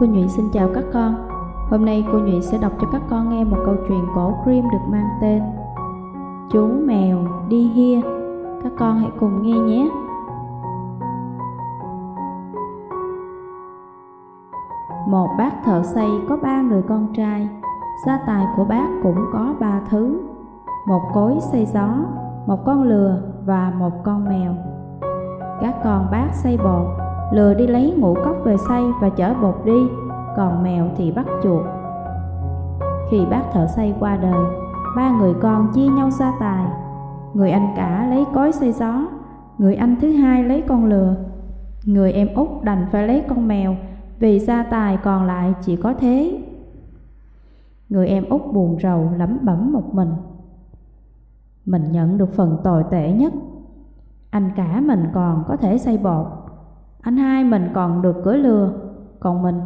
Cô Nhụy xin chào các con. Hôm nay cô Nhụy sẽ đọc cho các con nghe một câu chuyện cổ Grimm được mang tên Chú mèo đi hia. Các con hãy cùng nghe nhé. Một bác thợ xây có ba người con trai. Gia tài của bác cũng có ba thứ. Một cối xây gió, một con lừa và một con mèo. Các con bác xây bột, lừa đi lấy ngũ cốc về xay và chở bột đi, còn mèo thì bắt chuột. Khi bác thợ xây qua đời, ba người con chia nhau gia tài. Người anh cả lấy cối xây gió, người anh thứ hai lấy con lừa, người em út đành phải lấy con mèo vì gia tài còn lại chỉ có thế. Người em út buồn rầu lẩm bẩm một mình. Mình nhận được phần tồi tệ nhất. Anh cả mình còn có thể xây bột, anh hai mình còn được cưỡi lừa, còn mình,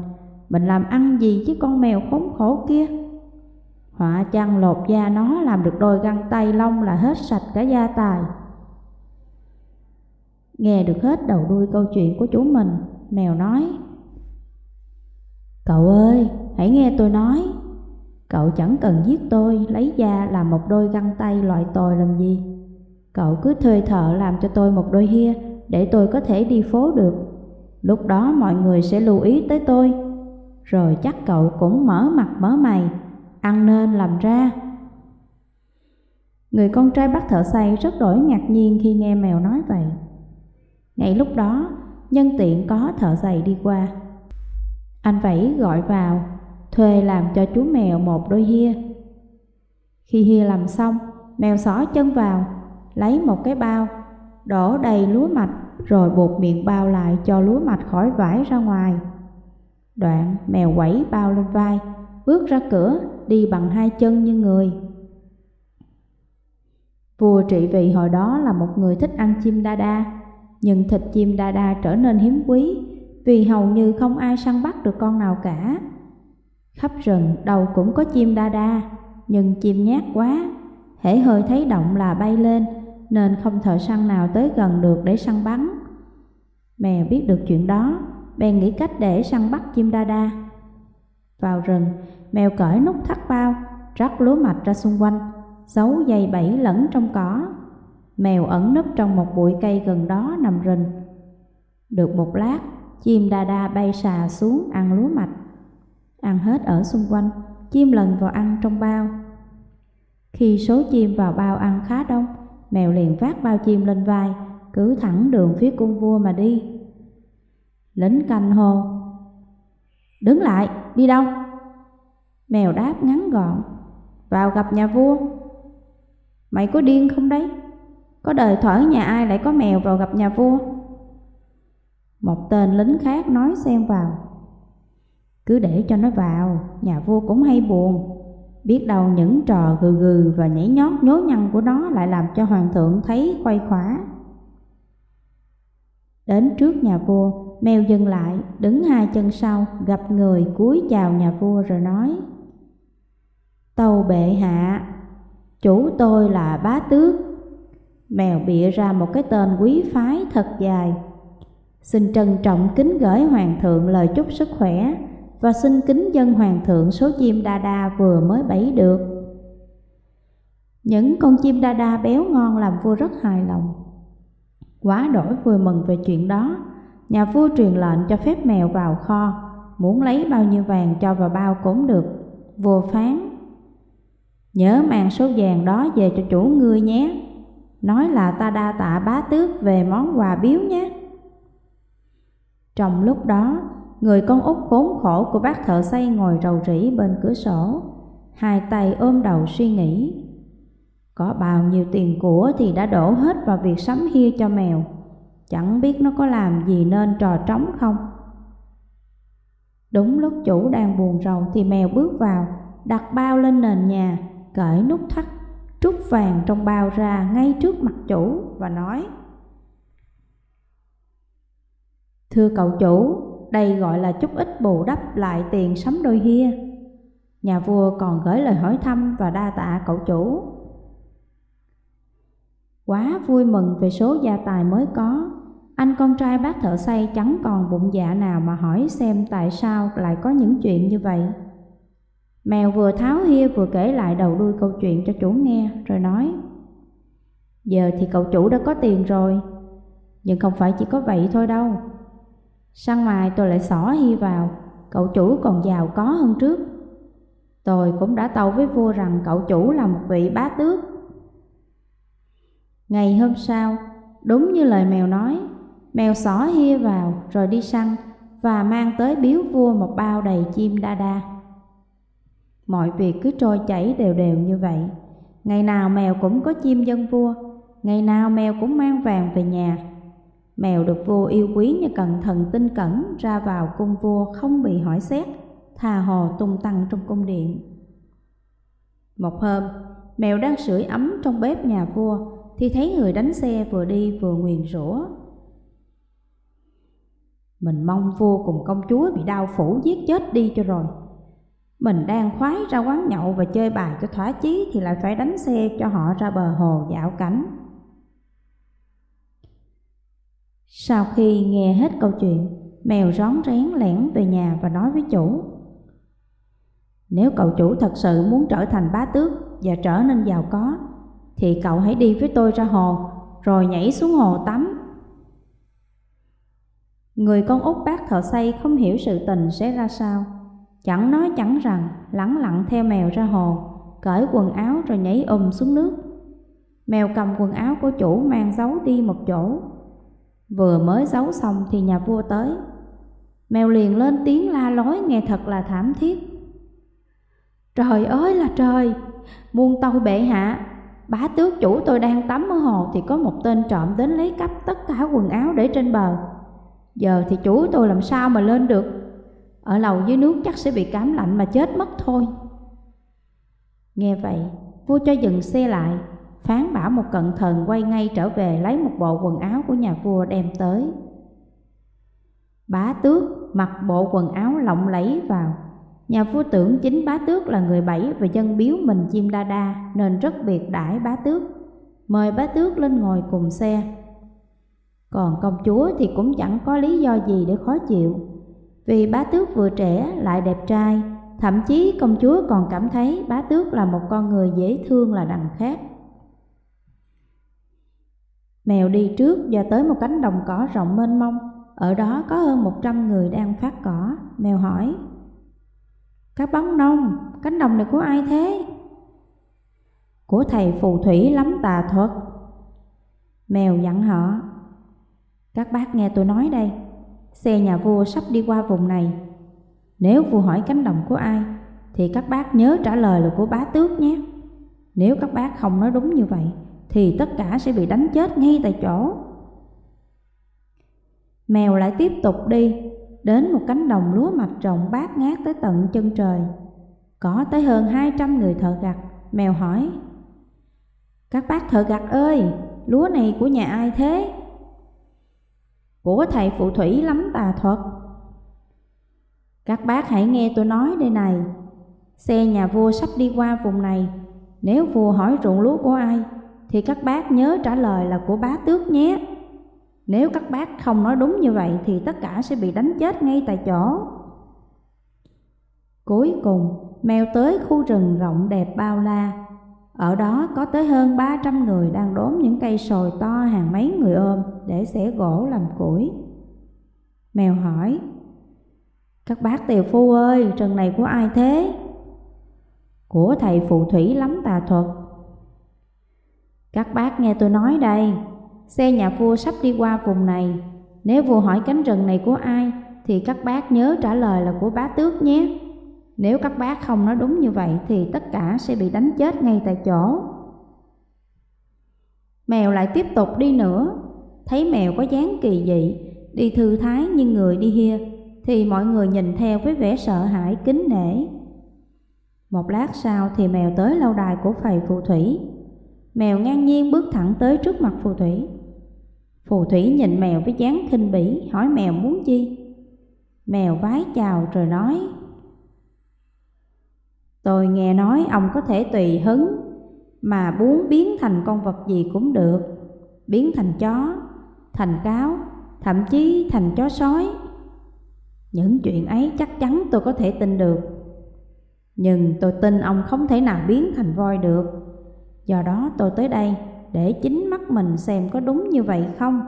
mình làm ăn gì với con mèo khốn khổ kia? Họa chăng lột da nó làm được đôi găng tay lông là hết sạch cả gia tài. Nghe được hết đầu đuôi câu chuyện của chú mình, mèo nói Cậu ơi, hãy nghe tôi nói Cậu chẳng cần giết tôi, lấy da làm một đôi găng tay loại tồi làm gì Cậu cứ thuê thợ làm cho tôi một đôi hia để tôi có thể đi phố được Lúc đó mọi người sẽ lưu ý tới tôi. Rồi chắc cậu cũng mở mặt mở mày Ăn nên làm ra. Người con trai bắt thợ xây rất đổi ngạc nhiên khi nghe mèo nói vậy. Ngay lúc đó, nhân tiện có thợ giày đi qua. Anh vẫy gọi vào, thuê làm cho chú mèo một đôi hia. Khi hia làm xong, mèo xỏ chân vào, lấy một cái bao, đổ đầy lúa mạch rồi buộc miệng bao lại cho lúa mạch khỏi vải ra ngoài. Đoạn mèo quẩy bao lên vai, bước ra cửa, đi bằng hai chân như người. Vua trị vì hồi đó là một người thích ăn chim đa đa, nhưng thịt chim đa đa trở nên hiếm quý vì hầu như không ai săn bắt được con nào cả. Khắp rừng đâu cũng có chim đa đa, nhưng chim nhát quá, hễ hơi thấy động là bay lên, nên không thợ săn nào tới gần được để săn bắn. Mèo biết được chuyện đó, bèn nghĩ cách để săn bắt chim đa đa. Vào rừng, mèo cởi nút thắt bao, rắc lúa mạch ra xung quanh, giấu dây bẫy lẫn trong cỏ. Mèo ẩn nấp trong một bụi cây gần đó nằm rình. Được một lát, chim đa đa bay xà xuống ăn lúa mạch. Ăn hết ở xung quanh, chim lần vào ăn trong bao. Khi số chim vào bao ăn khá đông, mèo liền vác bao chim lên vai, cứ thẳng đường phía cung vua mà đi. Lính canh hô, đứng lại, đi đâu? Mèo đáp ngắn gọn, vào gặp nhà vua. Mày có điên không đấy? Có đời thở nhà ai lại có mèo vào gặp nhà vua? Một tên lính khác nói xen vào. Cứ để cho nó vào, nhà vua cũng hay buồn. Biết đâu những trò gừ gừ và nhảy nhót nhố nhăn của nó lại làm cho hoàng thượng thấy khoay khỏa. Đến trước nhà vua, mèo dừng lại, đứng hai chân sau, gặp người cúi chào nhà vua rồi nói Tâu bệ hạ, chủ tôi là bá tước. Mèo bịa ra một cái tên quý phái thật dài. Xin trân trọng kính gửi hoàng thượng lời chúc sức khỏe. Và xin kính dân hoàng thượng số chim đa đa vừa mới bẫy được. Những con chim đa đa béo ngon làm vua rất hài lòng. Quá đổi vui mừng về chuyện đó, Nhà vua truyền lệnh cho phép mèo vào kho, Muốn lấy bao nhiêu vàng cho vào bao cũng được, Vua phán. Nhớ mang số vàng đó về cho chủ ngươi nhé, Nói là ta đa tạ bá tước về món quà biếu nhé. Trong lúc đó Người con út khốn khổ của bác thợ xây ngồi rầu rĩ bên cửa sổ. Hai tay ôm đầu suy nghĩ. Có bao nhiêu tiền của thì đã đổ hết vào việc sắm hia cho mèo. Chẳng biết nó có làm gì nên trò trống không? Đúng lúc chủ đang buồn rầu thì mèo bước vào, Đặt bao lên nền nhà, Cởi nút thắt, Trút vàng trong bao ra ngay trước mặt chủ Và nói, Thưa cậu chủ đây gọi là chút ít bù đắp lại tiền sắm đôi hia. Nhà vua còn gửi lời hỏi thăm và đa tạ cậu chủ. Quá vui mừng về số gia tài mới có. Anh con trai bác thợ xây chẳng còn bụng dạ nào mà hỏi xem tại sao lại có những chuyện như vậy. Mèo vừa tháo hia vừa kể lại đầu đuôi câu chuyện cho chủ nghe, rồi nói, Giờ thì cậu chủ đã có tiền rồi, Nhưng không phải chỉ có vậy thôi đâu. Sang ngoài tôi lại xỏ hia vào Cậu chủ còn giàu có hơn trước. Tôi cũng đã tâu với vua rằng cậu chủ là một vị bá tước. Ngày hôm sau, đúng như lời mèo nói Mèo xỏ hia vào rồi đi săn Và mang tới biếu vua một bao đầy chim đa đa. Mọi việc cứ trôi chảy đều đều như vậy. Ngày nào mèo cũng có chim dân vua Ngày nào mèo cũng mang vàng về nhà. Mèo được vua yêu quý như cẩn thận tinh cẩn Ra vào cung vua không bị hỏi xét Thà hồ tung tăng trong cung điện. Một hôm, mèo đang sưởi ấm trong bếp nhà vua Thì thấy người đánh xe vừa đi vừa nguyền rủa. Mình mong vua cùng công chúa bị đau phủ giết chết đi cho rồi. Mình đang khoái ra quán nhậu và chơi bài cho thỏa chí Thì lại phải đánh xe cho họ ra bờ hồ dạo cảnh. Sau khi nghe hết câu chuyện Mèo rón rén lẻn về nhà và nói với chủ Nếu cậu chủ thật sự muốn trở thành bá tước và trở nên giàu có Thì cậu hãy đi với tôi ra hồ Rồi nhảy xuống hồ tắm Người con út bác thợ xây không hiểu sự tình sẽ ra sao Chẳng nói chẳng rằng, lẳng lặng theo mèo ra hồ, cởi quần áo rồi nhảy ùm xuống nước. Mèo cầm quần áo của chủ mang giấu đi một chỗ. Vừa mới giấu xong thì nhà vua tới. Mèo liền lên tiếng la lối nghe thật là thảm thiết. Trời ơi là trời, muôn tâu bệ hạ, bá tước chủ tôi đang tắm ở hồ thì có một tên trộm đến lấy cắp tất cả quần áo để trên bờ. Giờ thì chủ tôi làm sao mà lên được ở lầu dưới nước chắc sẽ bị cảm lạnh mà chết mất thôi Nghe vậy Vua cho dừng xe lại Phán bảo một cận thần quay ngay trở về Lấy một bộ quần áo của nhà vua đem tới. Bá tước mặc bộ quần áo lộng lẫy vào. Nhà vua tưởng chính bá tước là người bảy Và dân biếu mình chim đa đa Nên rất biệt đãi bá tước. Mời bá tước lên ngồi cùng xe. Còn công chúa thì cũng chẳng có lý do gì để khó chịu. Vì bá tước vừa trẻ lại đẹp trai, thậm chí công chúa còn cảm thấy bá tước là một con người dễ thương là đằng khác. Mèo đi trước và tới một cánh đồng cỏ rộng mênh mông, ở đó có hơn một trăm người đang phát cỏ. Mèo hỏi, Các bóng nông, cánh đồng này của ai thế? Của thầy phù thủy lắm tà thuật. Mèo dặn họ, Các bác nghe tôi nói đây, Xe nhà vua sắp đi qua vùng này Nếu vua hỏi cánh đồng của ai Thì các bác nhớ trả lời là của bá tước nhé Nếu các bác không nói đúng như vậy thì tất cả sẽ bị đánh chết ngay tại chỗ. Mèo lại tiếp tục đi Đến một cánh đồng lúa mạch rộng bát ngát tới tận chân trời. Có tới hơn 200 người thợ gặt Mèo hỏi. Các bác thợ gặt ơi Lúa này của nhà ai thế? của thầy phù thủy lắm tà thuật. Các bác hãy nghe tôi nói đây này, xe nhà vua sắp đi qua vùng này, nếu vua hỏi ruộng lúa của ai, thì các bác nhớ trả lời là của bá tước nhé. Nếu các bác không nói đúng như vậy thì tất cả sẽ bị đánh chết ngay tại chỗ. Cuối cùng, mèo tới khu rừng rộng đẹp bao la, ở đó có tới hơn 300 người đang đốn những cây sồi to hàng mấy người ôm để xẻ gỗ làm củi. Mèo hỏi, Các bác tiều phu ơi, rừng này của ai thế? Của thầy phù thủy lắm tà thuật. Các bác nghe tôi nói đây, xe nhà vua sắp đi qua vùng này. Nếu vua hỏi cánh rừng này của ai, thì các bác nhớ trả lời là của bá tước nhé. Nếu các bác không nói đúng như vậy thì tất cả sẽ bị đánh chết ngay tại chỗ. Mèo lại tiếp tục đi nữa, thấy mèo có dáng kỳ dị, đi thư thái như người đi hia, thì mọi người nhìn theo với vẻ sợ hãi kính nể. Một lát sau thì mèo tới lâu đài của phầy phù thủy. Mèo ngang nhiên bước thẳng tới trước mặt phù thủy. Phù thủy nhìn mèo với dáng khinh bỉ, hỏi mèo muốn chi. Mèo vái chào rồi nói, Tôi nghe nói ông có thể tùy hứng mà muốn biến thành con vật gì cũng được, biến thành chó, thành cáo thậm chí thành chó sói. Những chuyện ấy chắc chắn tôi có thể tin được. Nhưng tôi tin ông không thể nào biến thành voi được. Do đó tôi tới đây để chính mắt mình xem có đúng như vậy không.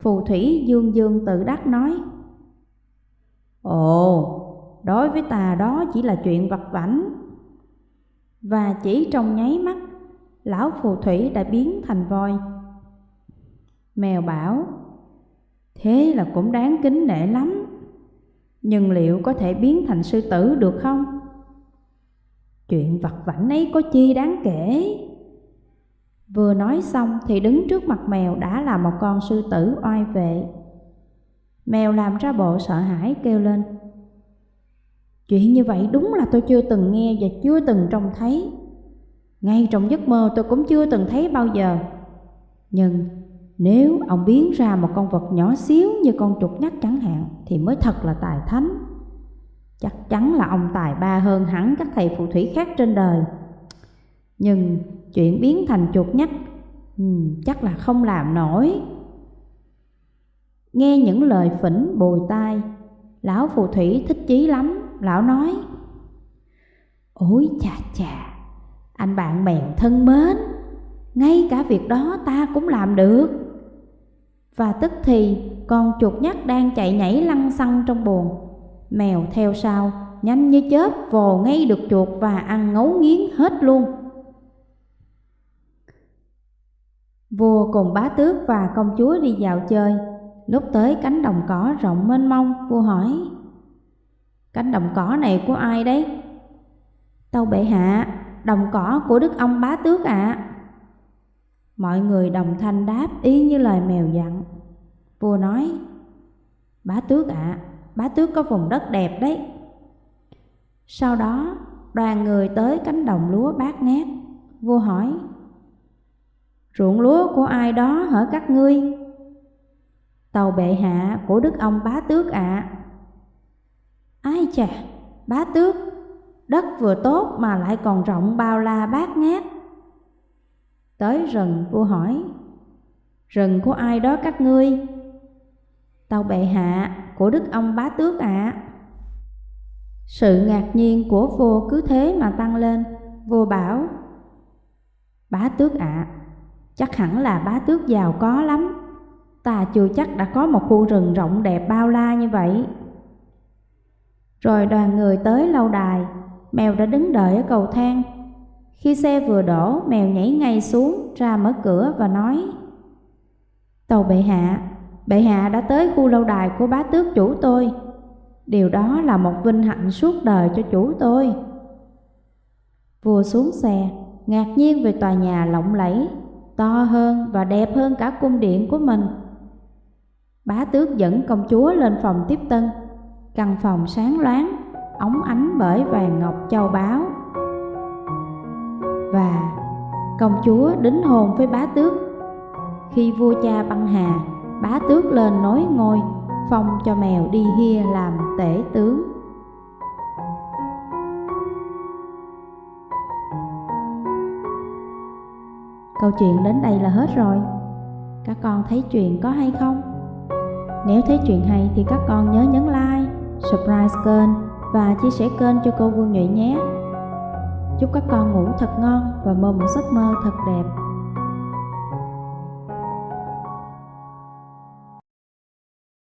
Phù thủy dương dương tự đắc nói Ồ, đối với ta đó chỉ là chuyện vặt vảnh Và chỉ trong nháy mắt, lão phù thủy đã biến thành voi Mèo bảo Thế là cũng đáng kính nể lắm Nhưng liệu có thể biến thành sư tử được không? Chuyện vặt vảnh ấy có chi đáng kể Vừa nói xong thì đứng trước mặt mèo đã là một con sư tử oai vệ. Mèo làm ra bộ sợ hãi kêu lên. Chuyện như vậy đúng là tôi chưa từng nghe và chưa từng trông thấy. Ngay trong giấc mơ tôi cũng chưa từng thấy bao giờ. Nhưng nếu ông biến ra một con vật nhỏ xíu như con chuột nhắt chẳng hạn thì mới thật là tài thánh. Chắc chắn là ông tài ba hơn hẳn các thầy phù thủy khác trên đời. Nhưng chuyện biến thành chuột nhắt ừ, chắc là không làm nổi. Nghe những lời phỉnh bồi tai, lão phù thủy thích chí lắm, lão nói Ôi chà chà, anh bạn mèo thân mến, ngay cả việc đó ta cũng làm được. Và tức thì con chuột nhắt đang chạy nhảy lăn xăng trong buồng, mèo theo sau, nhanh như chớp vồ ngay được chuột và ăn ngấu nghiến hết luôn. Vua cùng bá tước và công chúa đi dạo chơi Lúc tới cánh đồng cỏ rộng mênh mông Vua hỏi Cánh đồng cỏ này của ai đấy? Tâu bệ hạ Đồng cỏ của đức ông bá tước ạ Mọi người đồng thanh đáp ý như lời mèo dặn Vua nói Bá tước ạ Bá tước có vùng đất đẹp đấy Sau đó đoàn người tới cánh đồng lúa bát ngát Vua hỏi Ruộng lúa của ai đó hở các ngươi? Tàu bệ hạ của đức ông bá tước ạ. À. Ai chà, bá tước, đất vừa tốt mà lại còn rộng bao la bát ngát. Tới rừng vua hỏi, rừng của ai đó các ngươi? Tàu bệ hạ của đức ông bá tước ạ. À. Sự ngạc nhiên của vua cứ thế mà tăng lên, vua bảo, bá tước ạ, à, Chắc hẳn là bá tước giàu có lắm Ta chưa chắc đã có một khu rừng rộng đẹp bao la như vậy Rồi đoàn người tới lâu đài Mèo đã đứng đợi ở cầu thang Khi xe vừa đổ Mèo nhảy ngay xuống ra mở cửa và nói Tàu bệ hạ Bệ hạ đã tới khu lâu đài của bá tước chủ tôi Điều đó là một vinh hạnh suốt đời cho chủ tôi Vua xuống xe Ngạc nhiên về tòa nhà lộng lẫy to hơn và đẹp hơn cả cung điện của mình. Bá tước dẫn công chúa lên phòng tiếp tân, căn phòng sáng loáng, óng ánh bởi vàng ngọc châu báu. Và công chúa đính hôn với bá tước. Khi vua cha băng hà, bá tước lên nối ngôi, phong cho mèo đi hia làm tể tướng. Câu chuyện đến đây là hết rồi. Các con thấy chuyện có hay không? Nếu thấy chuyện hay thì các con nhớ nhấn like, subscribe kênh và chia sẻ kênh cho cô Vương Nhụy nhé. Chúc các con ngủ thật ngon và mơ một giấc mơ thật đẹp.